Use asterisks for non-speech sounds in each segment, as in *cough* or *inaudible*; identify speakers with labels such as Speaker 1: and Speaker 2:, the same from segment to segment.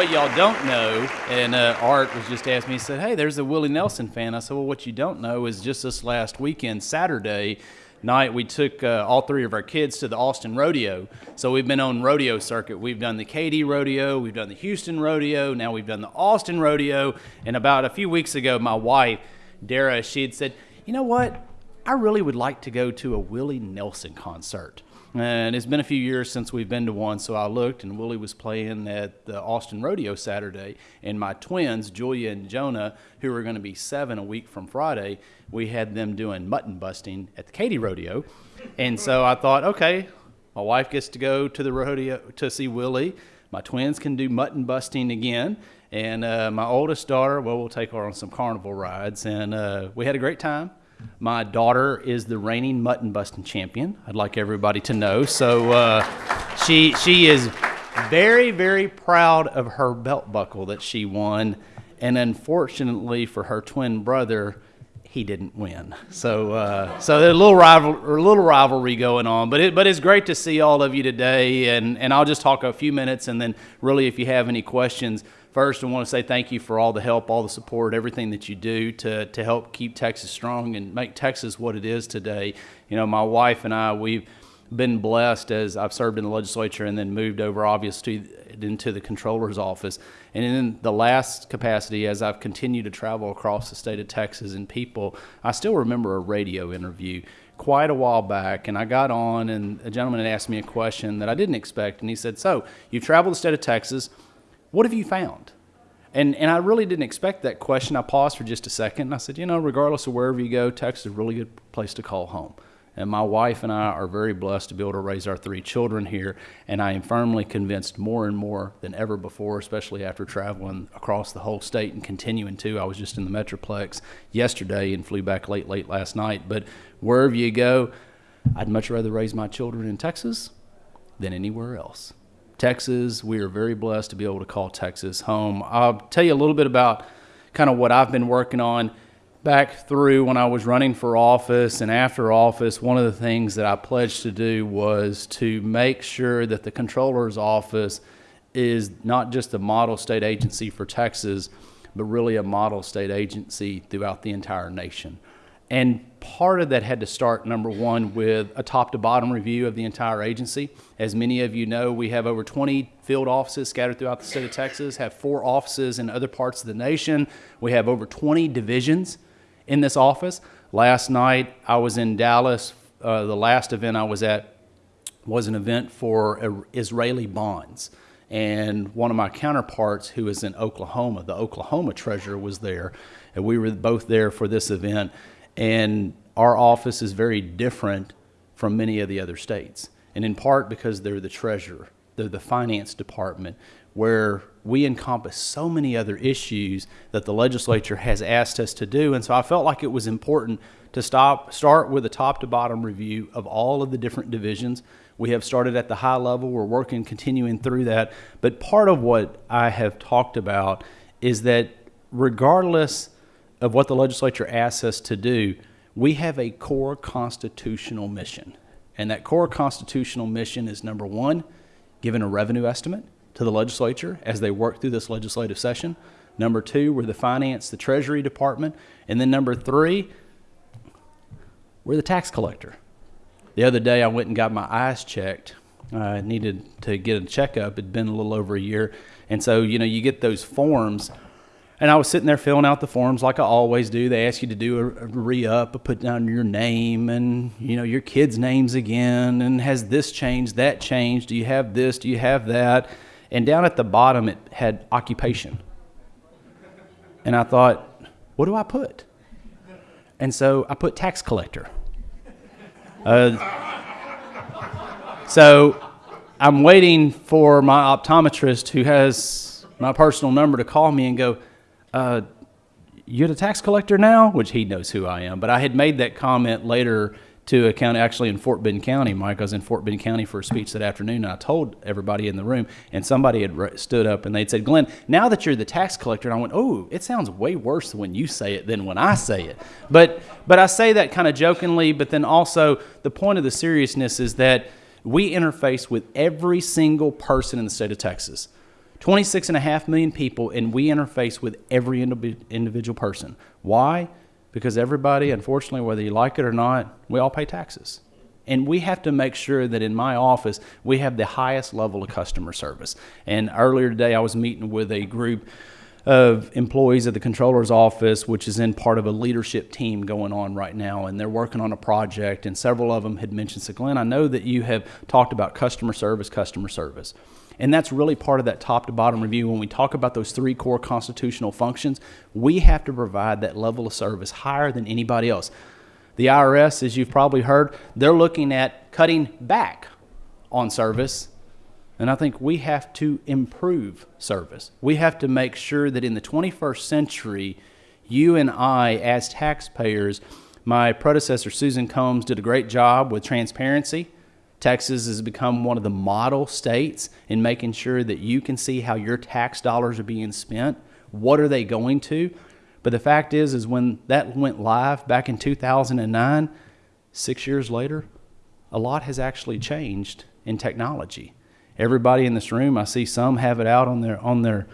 Speaker 1: what y'all don't know, and uh, Art was just asking me, he said, Hey, there's a Willie Nelson fan. I said, Well, what you don't know is just this last weekend, Saturday night, we took uh, all three of our kids to the Austin Rodeo. So we've been on rodeo circuit. We've done the Katy Rodeo, we've done the Houston Rodeo, now we've done the Austin Rodeo. And about a few weeks ago, my wife, Dara, she had said, You know what? I really would like to go to a Willie Nelson concert. And it's been a few years since we've been to one, so I looked, and Willie was playing at the Austin Rodeo Saturday. And my twins, Julia and Jonah, who are going to be seven a week from Friday, we had them doing mutton busting at the Katy Rodeo. And so I thought, okay, my wife gets to go to the rodeo to see Willie. My twins can do mutton busting again. And uh, my oldest daughter, well, we'll take her on some carnival rides. And uh, we had a great time. My daughter is the reigning mutton busting champion. I'd like everybody to know. So uh, she she is very very proud of her belt buckle that she won, and unfortunately for her twin brother, he didn't win. So uh, so there's a little rival a little rivalry going on. But it but it's great to see all of you today, and and I'll just talk a few minutes, and then really if you have any questions First, I want to say thank you for all the help, all the support, everything that you do to, to help keep Texas strong and make Texas what it is today. You know, my wife and I, we've been blessed as I've served in the legislature and then moved over, obviously, into the controller's office. And in the last capacity, as I've continued to travel across the state of Texas and people, I still remember a radio interview quite a while back, and I got on, and a gentleman had asked me a question that I didn't expect, and he said, "So you've traveled the state of Texas." What have you found? And, and I really didn't expect that question. I paused for just a second and I said, you know, regardless of wherever you go, Texas is a really good place to call home. And my wife and I are very blessed to be able to raise our three children here. And I am firmly convinced more and more than ever before, especially after traveling across the whole state and continuing to. I was just in the Metroplex yesterday and flew back late, late last night. But wherever you go, I'd much rather raise my children in Texas than anywhere else. Texas. We are very blessed to be able to call Texas home. I'll tell you a little bit about kind of what I've been working on back through when I was running for office and after office. One of the things that I pledged to do was to make sure that the controller's office is not just a model state agency for Texas, but really a model state agency throughout the entire nation. And part of that had to start, number one, with a top to bottom review of the entire agency. As many of you know, we have over 20 field offices scattered throughout the state of Texas, have four offices in other parts of the nation. We have over 20 divisions in this office. Last night, I was in Dallas. Uh, the last event I was at was an event for Israeli bonds. And one of my counterparts, who is in Oklahoma, the Oklahoma treasurer, was there. And we were both there for this event. And our office is very different from many of the other states. And in part because they're the treasurer, they're the finance department, where we encompass so many other issues that the legislature has asked us to do. And so I felt like it was important to stop, start with a top to bottom review of all of the different divisions. We have started at the high level, we're working, continuing through that. But part of what I have talked about is that regardless of what the legislature asks us to do, we have a core constitutional mission. And that core constitutional mission is number one, giving a revenue estimate to the legislature as they work through this legislative session. Number two, we're the finance, the treasury department. And then number three, we're the tax collector. The other day I went and got my eyes checked. I needed to get a checkup. It'd been a little over a year. And so, you know, you get those forms and I was sitting there filling out the forms like I always do. They ask you to do a, a re-up, put down your name and you know your kids' names again, and has this changed, that changed? Do you have this? Do you have that? And down at the bottom, it had occupation. And I thought, what do I put? And so I put tax collector. Uh, so I'm waiting for my optometrist who has my personal number to call me and go, uh, you're the tax collector now, which he knows who I am. But I had made that comment later to a county, actually in Fort Bend County. Mike, I was in Fort Bend County for a speech that afternoon, and I told everybody in the room, and somebody had stood up and they'd said, Glenn, now that you're the tax collector, and I went, oh, it sounds way worse when you say it than when I say it. But, but I say that kind of jokingly, but then also the point of the seriousness is that we interface with every single person in the state of Texas 26 and a half million people, and we interface with every individual person. Why? Because everybody, unfortunately, whether you like it or not, we all pay taxes. And we have to make sure that in my office, we have the highest level of customer service. And earlier today, I was meeting with a group of employees at the controller's office, which is in part of a leadership team going on right now, and they're working on a project. And several of them had mentioned, so Glenn, I know that you have talked about customer service, customer service. And that's really part of that top to bottom review. When we talk about those three core constitutional functions, we have to provide that level of service higher than anybody else. The IRS, as you've probably heard, they're looking at cutting back on service. And I think we have to improve service. We have to make sure that in the 21st century, you and I, as taxpayers, my predecessor, Susan Combs, did a great job with transparency Texas has become one of the model states in making sure that you can see how your tax dollars are being spent. What are they going to? But the fact is, is when that went live back in 2009, six years later, a lot has actually changed in technology. Everybody in this room, I see some have it out on their on their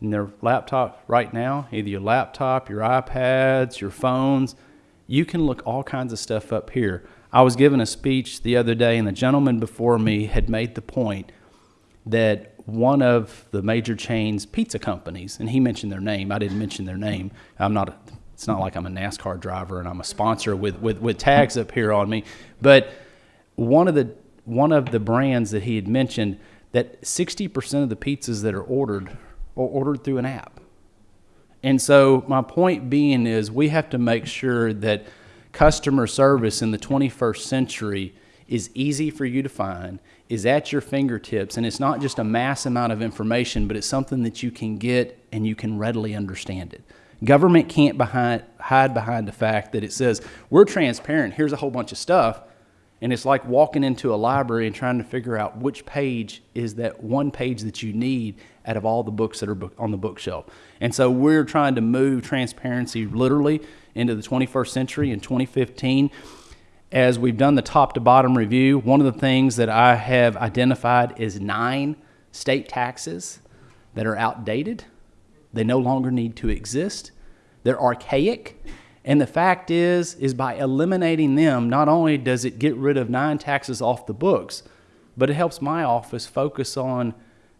Speaker 1: in their laptop right now, either your laptop, your iPads, your phones. You can look all kinds of stuff up here. I was given a speech the other day, and the gentleman before me had made the point that one of the major chains pizza companies, and he mentioned their name. I didn't mention their name. I'm not. A, it's not like I'm a NASCAR driver and I'm a sponsor with, with, with tags up here on me. But one of the one of the brands that he had mentioned that 60% of the pizzas that are ordered are ordered through an app. And so my point being is we have to make sure that customer service in the 21st century is easy for you to find, is at your fingertips, and it's not just a mass amount of information, but it's something that you can get and you can readily understand it. Government can't behind, hide behind the fact that it says, we're transparent, here's a whole bunch of stuff, and it's like walking into a library and trying to figure out which page is that one page that you need out of all the books that are on the bookshelf. And so we're trying to move transparency literally into the 21st century in 2015. As we've done the top to bottom review, one of the things that I have identified is nine state taxes that are outdated. They no longer need to exist. They're archaic. And the fact is, is by eliminating them, not only does it get rid of nine taxes off the books, but it helps my office focus on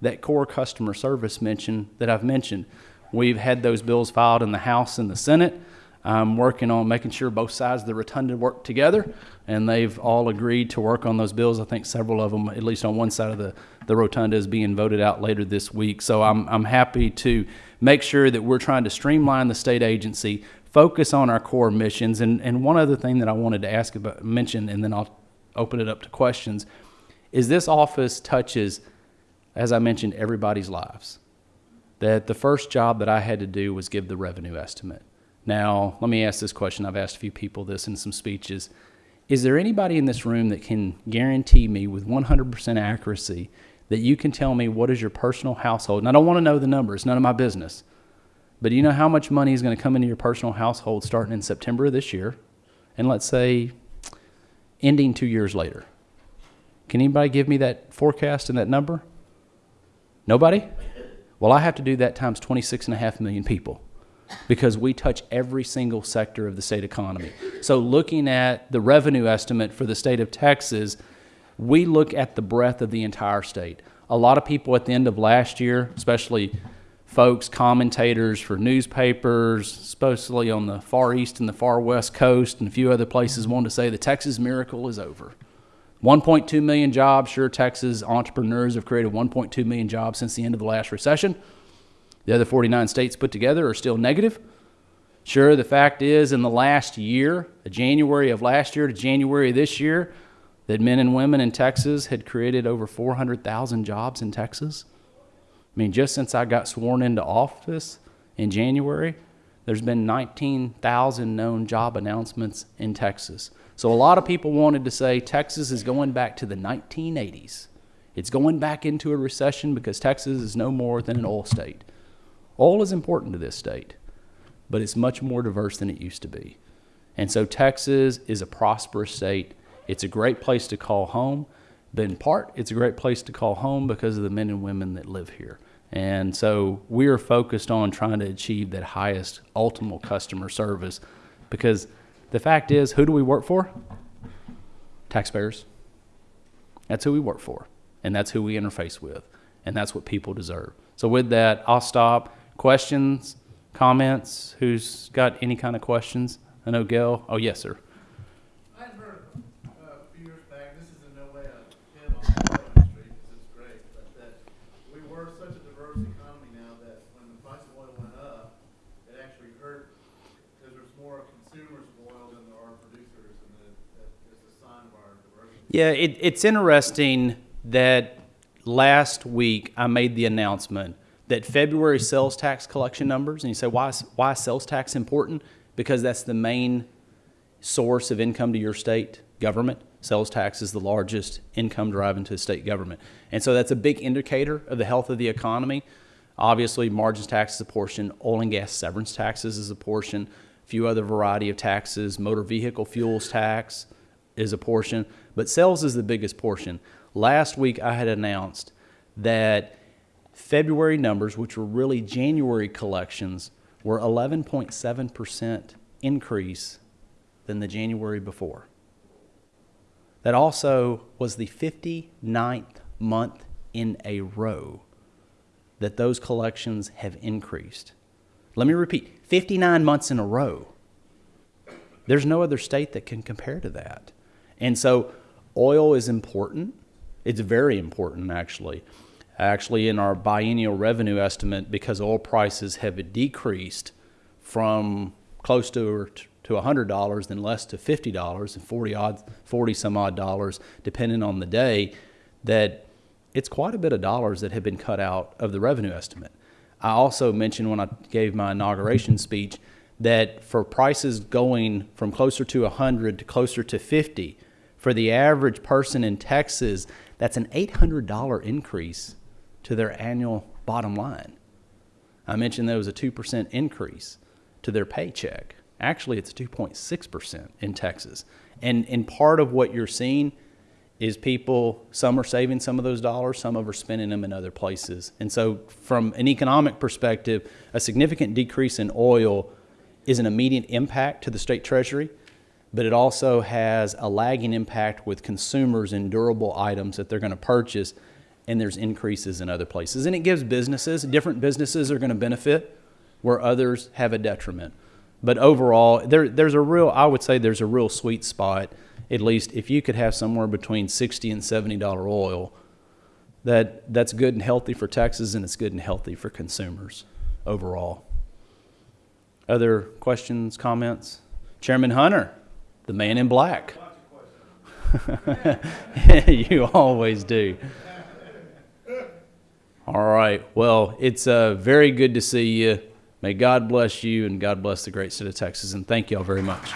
Speaker 1: that core customer service mention that I've mentioned. We've had those bills filed in the House and the Senate. I'm working on making sure both sides of the rotunda work together, and they've all agreed to work on those bills. I think several of them, at least on one side of the, the rotunda, is being voted out later this week. So I'm, I'm happy to make sure that we're trying to streamline the state agency, focus on our core missions. And, and one other thing that I wanted to ask about, mention, and then I'll open it up to questions, is this office touches, as I mentioned, everybody's lives. That the first job that I had to do was give the revenue estimate. Now, let me ask this question. I've asked a few people this in some speeches. Is there anybody in this room that can guarantee me with 100% accuracy that you can tell me what is your personal household? And I don't want to know the numbers, none of my business. But do you know how much money is going to come into your personal household starting in September of this year? And let's say ending two years later. Can anybody give me that forecast and that number? Nobody? Well, I have to do that times 26.5 million people because we touch every single sector of the state economy. So, looking at the revenue estimate for the state of Texas, we look at the breadth of the entire state. A lot of people at the end of last year, especially folks, commentators for newspapers, especially on the far east and the far west coast and a few other places, wanted to say the Texas miracle is over. 1.2 million jobs. Sure, Texas entrepreneurs have created 1.2 million jobs since the end of the last recession. The other 49 states put together are still negative. Sure, the fact is, in the last year, January of last year to January of this year, that men and women in Texas had created over 400,000 jobs in Texas. I mean, just since I got sworn into office in January, there's been 19,000 known job announcements in Texas. So a lot of people wanted to say Texas is going back to the 1980s. It's going back into a recession because Texas is no more than an oil state. Oil is important to this state, but it's much more diverse than it used to be. And so Texas is a prosperous state. It's a great place to call home, but in part, it's a great place to call home because of the men and women that live here. And so we are focused on trying to achieve that highest ultimate customer service because the fact is, who do we work for? Taxpayers. That's who we work for, and that's who we interface with, and that's what people deserve. So, with that, I'll stop. Questions, comments? Who's got any kind of questions? I know Gail. Oh, yes, sir.
Speaker 2: I had heard uh, a few years back, this is in no way a hit on the oil industry, because it's great, but that we were such a diverse economy now that when the price of oil went up, it actually hurt, because there's more consumers of oil than there are producers, and that, that is a sign of our diversity.
Speaker 1: Yeah, it, it's interesting that last week I made the announcement that February sales tax collection numbers, and you say, why, is- why is sales tax important? Because that's the main source of income to your state government. Sales tax is the largest income driving to the state government. And so that's a big indicator of the health of the economy. Obviously, margins tax is a portion, oil and gas severance taxes is a portion, a few other variety of taxes, motor vehicle fuels tax is a portion, but sales is the biggest portion. Last week, I had announced that February numbers, which were really January collections, were 11.7% increase than the January before. That also was the 59th month in a row that those collections have increased. Let me repeat 59 months in a row. There's no other state that can compare to that. And so oil is important. It's very important, actually. Actually, in our biennial revenue estimate, because oil prices have decreased from close to to $100 then less to $50 and 40 odd 40 some odd dollars depending on the day that it's quite a bit of dollars that have been cut out of the revenue estimate. I also mentioned when I gave my inauguration speech that for prices going from closer to 100 to closer to 50, for the average person in Texas, that's an $800 increase to their annual bottom line. I mentioned there was a 2% increase to their paycheck. Actually, it's 2.6% in Texas. And, and part of what you're seeing is people, some are saving some of those dollars, some of are spending them in other places. And so, from an economic perspective, a significant decrease in oil is an immediate impact to the state treasury, but it also has a lagging impact with consumers in durable items that they're going to purchase, and there's increases in other places. And it gives businesses, different businesses are going to benefit where others have a detriment. But overall, there, there's a real, I would say there's a real sweet spot, at least if you could have somewhere between 60 and $70 oil, that, that's good and healthy for Texas and it's good and healthy for consumers overall. Other questions, comments? Chairman Hunter, the man in black. *laughs* you always do. All right. Well, it's uh, very good to see you. May God bless you and God bless the great state of Texas. And thank you all very much.